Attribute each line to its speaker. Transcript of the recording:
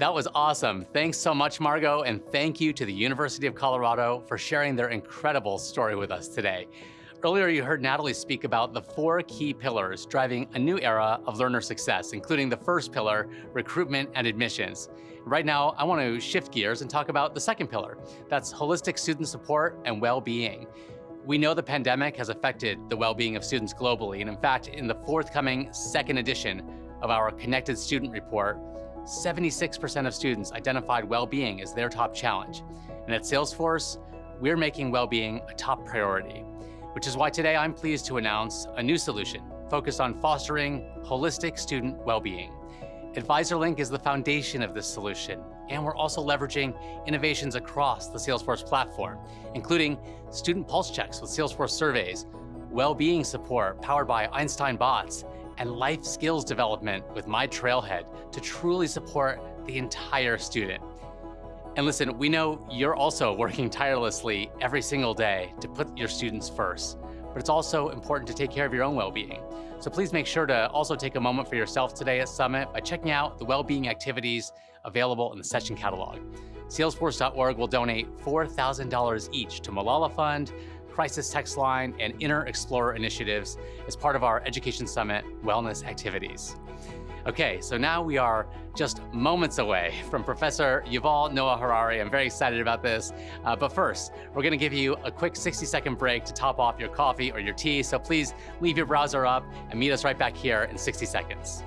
Speaker 1: That was awesome. Thanks so much, Margot, and thank you to the University of Colorado for sharing their incredible story with us today. Earlier, you heard Natalie speak about the four key pillars driving a new era of learner success, including the first pillar, recruitment and admissions. Right now, I want to shift gears and talk about the second pillar. That's holistic student support and well-being. We know the pandemic has affected the well-being of students globally, and in fact, in the forthcoming second edition of our Connected Student Report, 76% of students identified well-being as their top challenge. And at Salesforce, we're making well-being a top priority which is why today I'm pleased to announce a new solution focused on fostering holistic student well-being. AdvisorLink is the foundation of this solution, and we're also leveraging innovations across the Salesforce platform, including student pulse checks with Salesforce surveys, well-being support powered by Einstein bots, and life skills development with My Trailhead to truly support the entire student. And listen, we know you're also working tirelessly every single day to put your students first, but it's also important to take care of your own well-being. So please make sure to also take a moment for yourself today at Summit by checking out the well-being activities available in the session catalog. Salesforce.org will donate $4,000 each to Malala Fund, Crisis Text Line, and Inner Explorer initiatives as part of our Education Summit wellness activities. Okay, so now we are just moments away from Professor Yuval Noah Harari. I'm very excited about this. Uh, but first, we're gonna give you a quick 60 second break to top off your coffee or your tea. So please leave your browser up and meet us right back here in 60 seconds.